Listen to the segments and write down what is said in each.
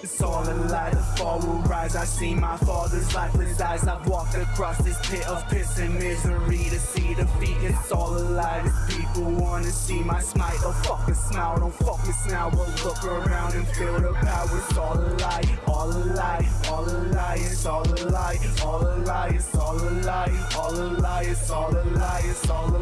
It's all a lie, the fall will rise. I see my father's lifeless eyes. I've walked across this pit of piss and misery to see defeat. It's all a lie. These people wanna see my smite. Don't fucking smile, don't focus now. But look around and feel the power. It's all a lie, all a lie, all a lie. It's all a lie, all a lie. It's all a lie, all a lie. It's all a lie, it's all a lie.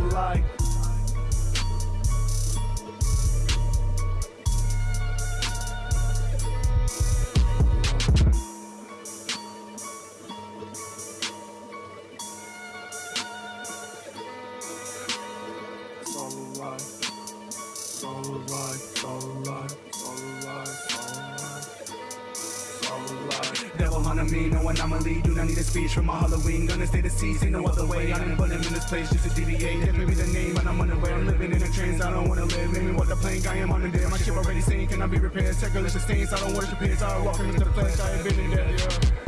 Lie. It's all a lie. Devil on me, no anomaly. Do not need a speech from my Halloween. Gonna stay deceased, ain't no other way. I didn't put him in this place just to deviate. That may the name, but I'm on the way. I'm living in a trance. I don't wanna live. Me walk the plank. I am on the day. My ship already seen. Cannot be repaired. Sacrilegious stains. I don't worship his. I walk into the flesh. I have been in there. Yeah.